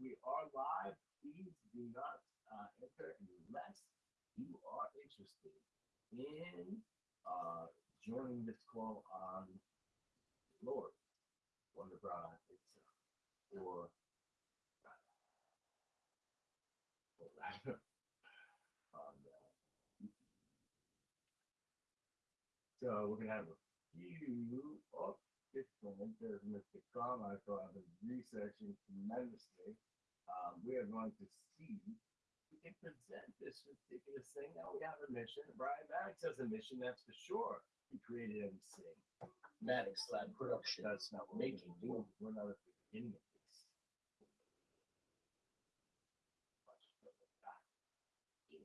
We are live. Please do not uh, enter unless you are interested in uh, joining this call on Lord Wonder Bra itself or rather on uh, so we're gonna have a few there's Mr. Carmichael I've been researching tremendously. Um, we are going to see we can present this ridiculous thing. Now we have a mission. Brian Maddox has a mission, that's for sure. He created everything. Maddox Lab Production. That's not what Making we're. We're not at the beginning of this. Much further back. It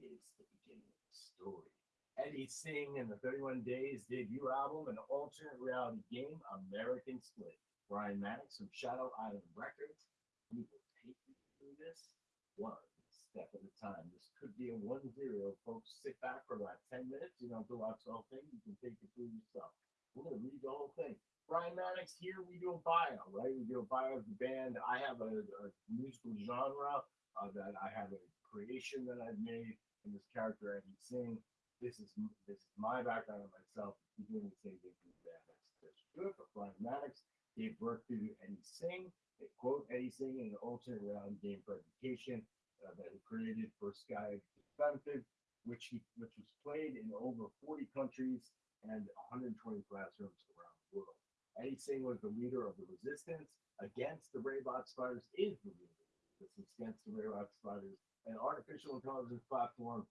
is the beginning of the story. Eddie Singh and the 31 Days debut album, an alternate reality game, American Split. Brian Maddox from Shadow Island Records. We will take you through this one step at a time. This could be a one zero. Folks, sit back for about 10 minutes. You don't to watch the whole thing. You can take it through yourself. We're gonna read the whole thing. Brian Maddox here, we do a bio, right? We do a bio of the band. I have a, a musical genre uh, that I have a creation that I've made, and this character I can sing. This is this is my background on myself. Doing the same thing for the. That's, that's good. But Brian Maddox gave birth to Eddie Singh. They quote Eddie Singh in an alternate reality game presentation uh, that he created for Sky Benefit, which he which was played in over 40 countries and 120 classrooms around the world. Eddie Singh was the leader of the resistance against the Raybot Spiders, is the leader the resistance against the Raybot Spiders, an artificial intelligence platform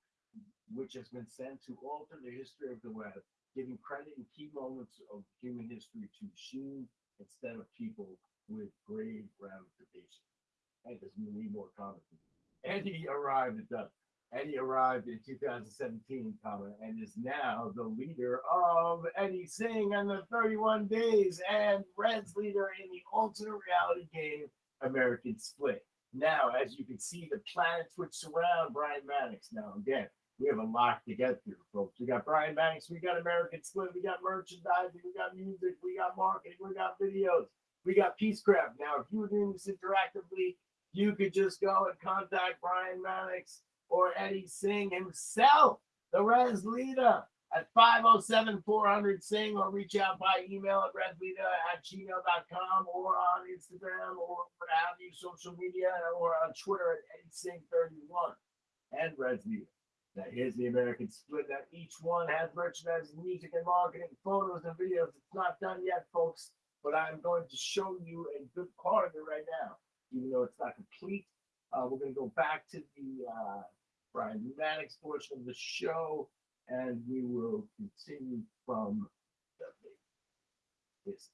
which has been sent to alter the history of the web, giving credit in key moments of human history to machines instead of people with grave ramifications. And does need more comments. Eddie arrived at the Eddie arrived in 2017, comma, and is now the leader of Eddie Singh and the 31 Days and Red's leader in the alternate reality game American Split. Now, as you can see, the planets which surround Brian Maddox. Now, again, we have a lot to get through, folks. We got Brian Maddox, we got American Split, we got merchandising, we got music, we got marketing, we got videos, we got Peacecraft. Now, if you were doing this interactively, you could just go and contact Brian Maddox or Eddie Singh himself, the Res Leader, at 507 400 Singh, or reach out by email at resleader at gmail.com or on Instagram or what have you, social media, or on Twitter at Eddie Singh 31 and Res Leader. Now, here's the American split. Now, each one has merchandising, music, and marketing, photos, and videos. It's not done yet, folks, but I'm going to show you a good part of it right now, even though it's not complete. Uh, we're going to go back to the uh, Brian Maddox portion of the show, and we will continue from the this.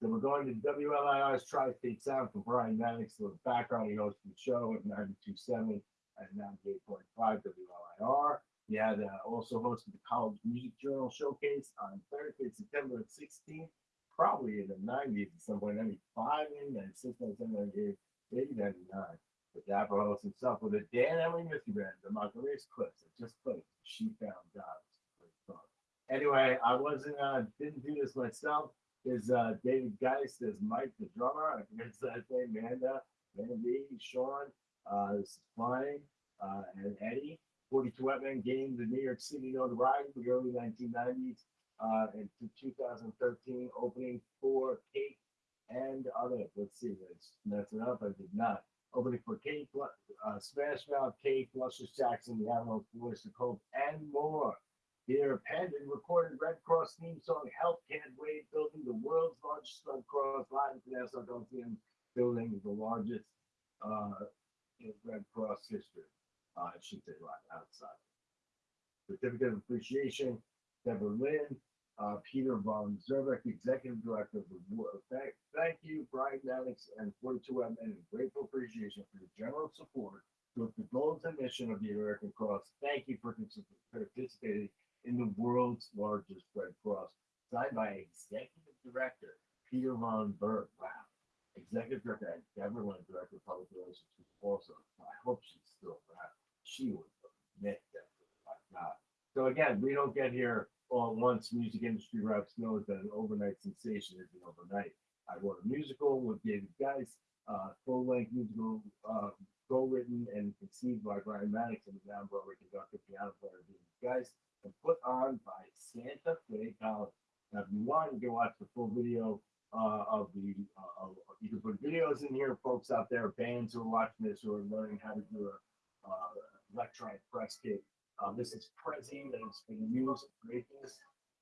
So we're going to WLIR's Tri-State Sound for Brian Maddox, the background he hosted the show at 92.7 and 98.5 WLIR. He had also hosted the College Music Journal Showcase on Thursday, September 16th, probably in the 90s at some point, 95, maybe 96, 97, 98, maybe 99. With Dapper host himself with a Dan Emily Mystery Band, the Marguerite's Clips that just played. She found God. Anyway, I wasn't, uh, didn't do this myself. There's uh, David Geist, there's Mike the drummer, I that name, Amanda, Mandy, Sean, uh, this is Flying, uh, and Eddie. 42 Wetman gained the New York City notoriety in the early 1990s uh, and to 2013, opening for Kate and other. Let's see, mess it up. I did not. Opening for Kate, uh, Smash Mouth, Kate, Luscious Jackson, the Animal, of Hope, and more. Here, penned and recorded Red Cross theme song, Help Can't Wait, building the world's largest Red Cross live international Dolphin building, the largest uh, in Red Cross history. Uh, I should say right outside. Certificate of Appreciation, Deborah Lynn, uh, Peter Von Zerbeck, Executive Director of the War. Thank, thank you, Brian Maddox and 42M, and grateful appreciation for your general support with the goals and mission of the American Cross. Thank you for participating in the world's largest Red Cross. Signed by Executive Director Peter Von Berg. Wow. Executive Director and Lynn, Director of Public Relations, who's also, I hope she's still around. She was a that, my God. So again, we don't get here all at once. Music industry reps knows that an overnight sensation isn't overnight. I wrote a musical with David Geist, uh, full-length musical, uh, co-written and conceived by Brian Maddox and the Broadway conductor, piano player David Geist, and put on by Santa Fe College. Now, if you want, you can watch the full video uh, of the. Uh, of- you can put videos in here, folks out there, bands who are watching this who are learning how to do a uh, electronic press kit. Um, this is Prezi that has been used create this.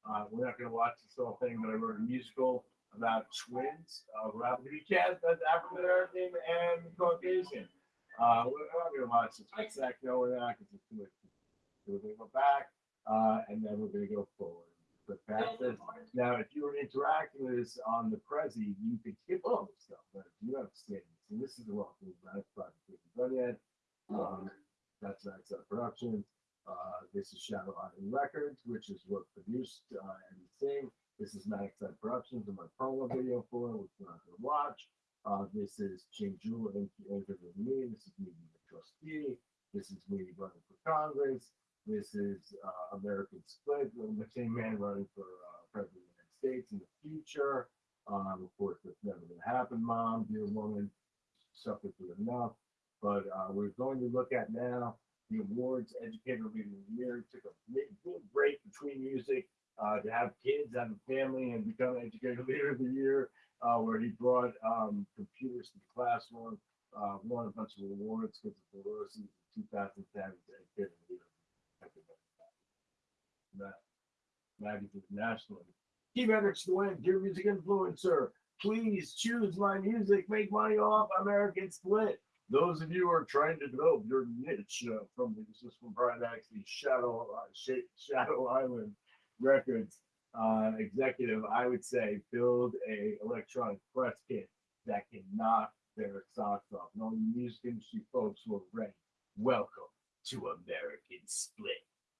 Uh, we're not going to watch this whole thing, but I wrote a musical about twins uh, be cast as African American and Caucasian. Uh, we're not going to watch this. That? No, we're not because it's too much. We're going to go back uh, and then we're going to go forward. But back this. Now, if you were interacting with us on the Prezi, you could skip all this stuff, but if you have statements, and this is the wrong thing, that's project we haven't done yet. Um, that's Max Up Productions. Uh, this is Shadow Island Records, which is what produced uh, everything. This is Max Up Productions and my promo video for it, which we're not gonna watch. Uh, this is Jim Jewell and with me. This is me being a trustee. This is me running for Congress. This is uh, American Split, the same man running for uh, president of the United States in the future. Um, of course, that's never going to happen, mom, dear woman, suffered through enough. But uh, we're going to look at now the awards, Educator of the Year. Took a big, big break between music uh, to have kids, have a family, and become Educator Leader of the Year, uh, where he brought um, computers to the classroom, uh, won a bunch of awards because of the in 2010 Educator Leader. That magazine nationally. Key metrics to win, dear music influencer. Please choose my music, make money off American Split. Those of you who are trying to develop your niche uh, from the from Brian actually Shadow uh, Sha- Shadow Island Records uh, executive, I would say build a electronic press kit that can knock their socks off. All music industry folks who are ready, welcome to American Split.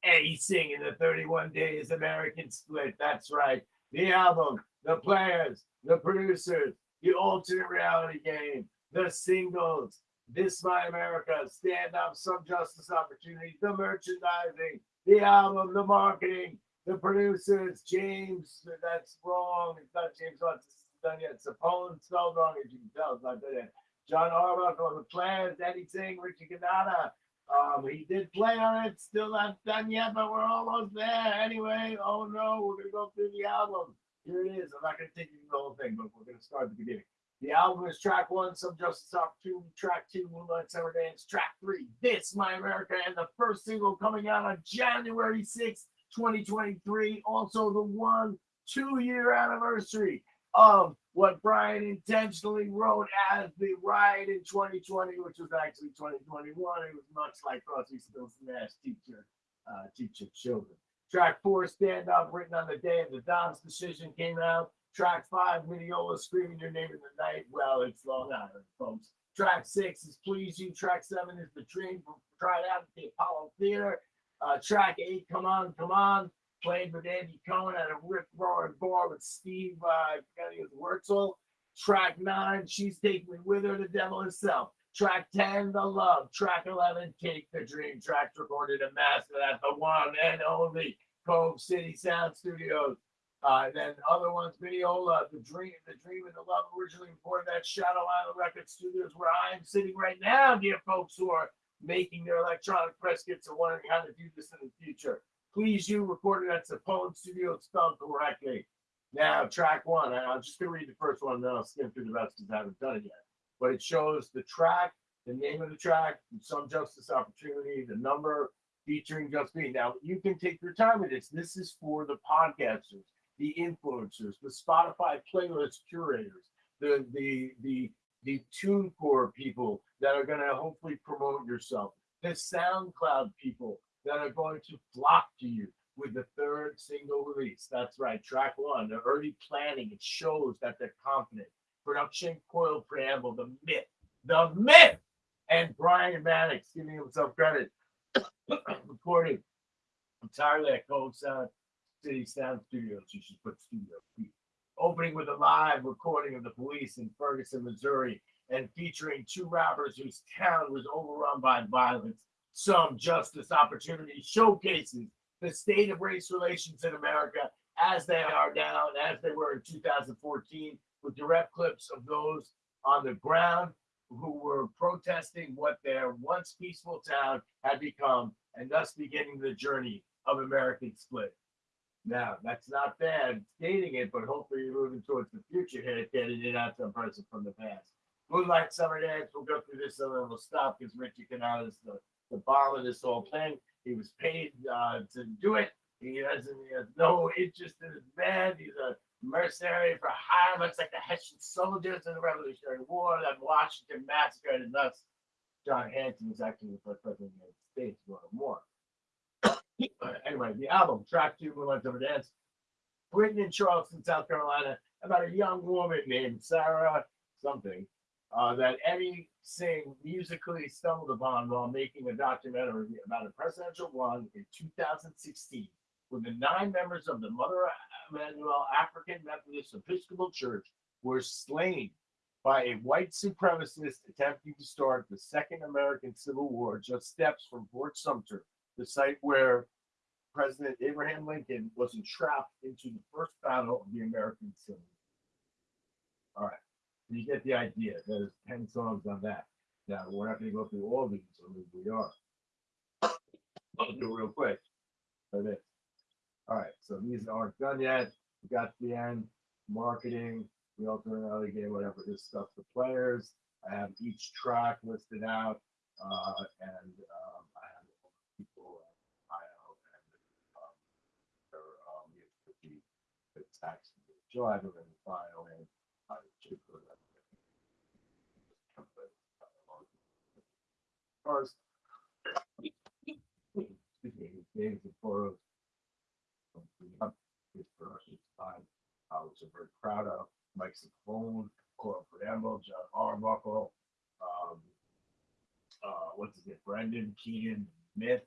Eddie singing the 31 Days American Split. That's right. The album, the players, the producers, the alternate reality game, the singles, This My America, Stand Up, Some Justice Opportunities, the merchandising, the album, the marketing, the producers, James, that's wrong. It's not James Watts, it's done yet. Sapone spelled wrong, as you can tell. It's not done yet. John Arbuckle the plans, Eddie Singh, Richie Cannata. Um, he did play on it, still not done yet, but we're almost there. Anyway, oh no, we're gonna go through the album. Here it is. I'm not gonna take you through the whole thing, but we're gonna start at the beginning. The album is track one, Some Justice Opportunity, track two, Moonlight Summer Dance, track three, This My America, and the first single coming out on January 6th, 2023. Also, the one two year anniversary of what Brian intentionally wrote as the riot in 2020, which was actually 2021. It was much like Crosby, Stills, Nash teacher, uh, teacher children. Track four, Stand Up, written on the day of the Dobbs decision, came out. Track five, Mineola, Screaming Your Name in the Night. Well, it's Long Island, folks. Track six is Please You. Track seven is The Dream. Tried out at the Apollo Theater. Uh, track eight, Come On, Come On, played with Andy Cohen at a rip roaring bar with Steve uh, I forgot his Wurzel. Track nine, She's Taking Me With Her, the devil himself. Track 10, The Love. Track 11, Take the Dream. Tracks recorded and mastered at the one and only Cove City Sound Studios. Uh, then other ones, Mineola, The Dream, The Dream and the Love, originally recorded at Shadow Island Record Studios, where I am sitting right now, dear folks who are making their electronic press kits and wondering how to do this in the future. Please you recorded at the Sapone Studios spelled correctly. Now, track one, and I'm just gonna read the first one, and then I'll skim through the rest because I haven't done it yet. But it shows the track, the name of the track, some justice opportunity, the number featuring just me. Now, you can take your time with this. This is for the podcasters, the influencers, the Spotify playlist curators, the the the the TuneCore people that are going to hopefully promote yourself, the SoundCloud people that are going to flock to you with the third single release. That's right, track one, the early planning. It shows that they're confident. Production, coil, preamble, the myth, the myth, and Brian Maddox giving himself credit. Recording entirely at Gold Sound City Sound Studios. You should put studio. Opening with a live recording of the police in Ferguson, Missouri, and featuring two rappers whose town was overrun by violence. Some justice opportunity showcases the state of race relations in America as they are now and as they were in 2014 with direct clips of those on the ground who were protesting what their once peaceful town had become and thus beginning the journey of American split. Now, that's not bad stating it, but hopefully you're moving towards the future here, getting it out some person from the past. Moonlight Summer Dance, we'll go through this and then we'll stop because Richie is the, the bomb of this whole thing. He was paid uh, to do it. He doesn't, he has no interest in his band. He's a mercenary for hire, much like the Hessian soldiers in the Revolutionary War that Washington massacred and thus John Hanson was actually the first president of the United States during the war. anyway, the album, track two, Moonlight Summer Dance, written in Charleston, South Carolina, about a young woman named Sarah something uh, that Eddie Singh musically stumbled upon while making a documentary about a presidential run in 2016 when the nine members of the Mother Emanuel African Methodist Episcopal Church were slain by a white supremacist attempting to start the Second American Civil War just steps from Fort Sumter, the site where President Abraham Lincoln was entrapped into the first battle of the American Civil War. All right, you get the idea. There's 10 songs on that. Now, we're not going to go through all these, or we are. I'll do it real quick. It. All right, so these aren't done yet. We got the end, marketing, the alternate alley game, whatever this stuff, the players. I have each track listed out, uh, and um, I have people, uh, I know, and um, their um, the the tax, and the file and I should that. Excuse. His production time, uh, I'm very proud of. Mike Sapone, Cora Preamble, John Arbuckle, um, uh, what's his name, Brendan Keenan, Myth.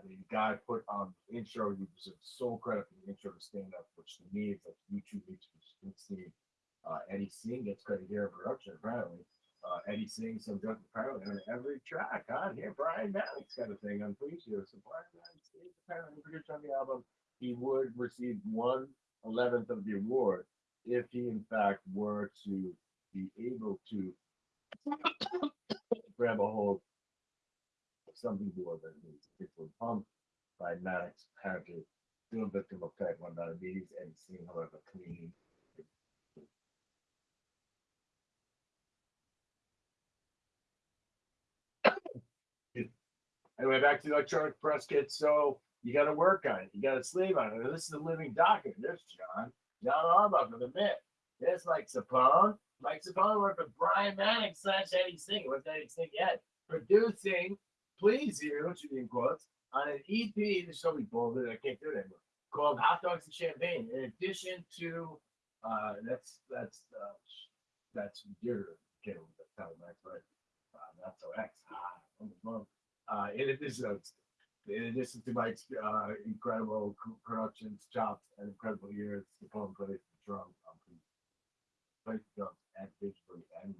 I mean, the guy put on the intro, he deserves sole credit for the intro to stand up, which to me is like YouTube which you can see. Uh, Eddie Singh gets credit here in production, apparently. Uh, Eddie sings some junk apparently on every track on here. Brian Maddox got a thing on Appreciate. So Brian Maddox is apparently produced on the album. He would receive one eleventh of the award if he in fact were to be able to grab a hold of something more than his particular pump by Maddox apparently doing victim of type one diabetes and seeing however clean. Anyway, back to the electronic press kit. So you got to work on it. You got to slave on it. This is a living document. There's John. John Arbuckle, the myth. There's Mike Sapone. Mike Sapone worked with Brian Manning slash Eddie Singh. What's Eddie Singh yet? Producing Please You, which should be in quotes, on an EP. This shall be bolded. I can't do it anymore. Called Hot Dogs and Champagne. In addition to, uh, that's, that's, uh, that's your, okay, that's how Max, right? Uh, that's so X. Ah, the phone. Uh, in addition, in addition to Mike's uh, incredible productions, chops, and incredible years, Sapone plays the drums on plays the drums and digitally and